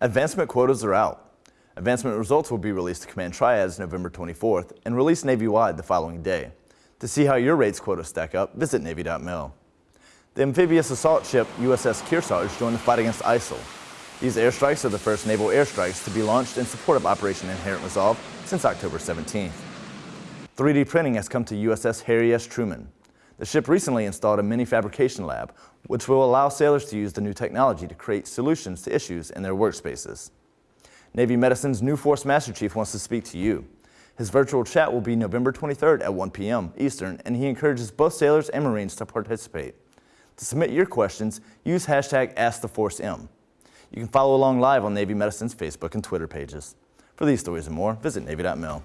Advancement quotas are out. Advancement results will be released to Command Triads November 24th and released Navy-wide the following day. To see how your rates quotas stack up, visit Navy.mil. The amphibious assault ship USS Kearsarge joined the fight against ISIL. These airstrikes are the first naval airstrikes to be launched in support of Operation Inherent Resolve since October 17th. 3D printing has come to USS Harry S. Truman. The ship recently installed a mini fabrication lab, which will allow sailors to use the new technology to create solutions to issues in their workspaces. Navy Medicine's new Force Master Chief wants to speak to you. His virtual chat will be November 23rd at 1 p.m. Eastern, and he encourages both sailors and Marines to participate. To submit your questions, use hashtag AskTheForceM. You can follow along live on Navy Medicine's Facebook and Twitter pages. For these stories and more, visit Navy.mil.